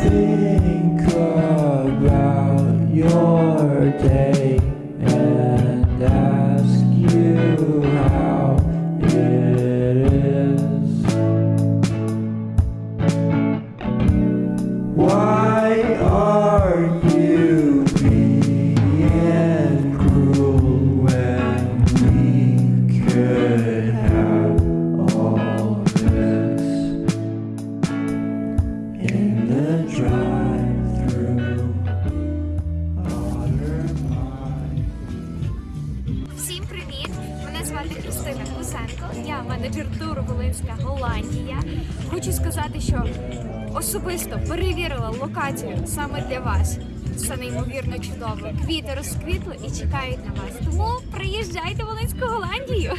think about your day and ask you how it is. Why are you звати Христина Кусенко. Я менеджер туру Волинська Голландія. Хочу сказати, що особисто перевірила локацію саме для вас. Це неймовірно чудово. Квіти розквітли і чекають на вас. Тому приїжджайте в Волинську Голландію.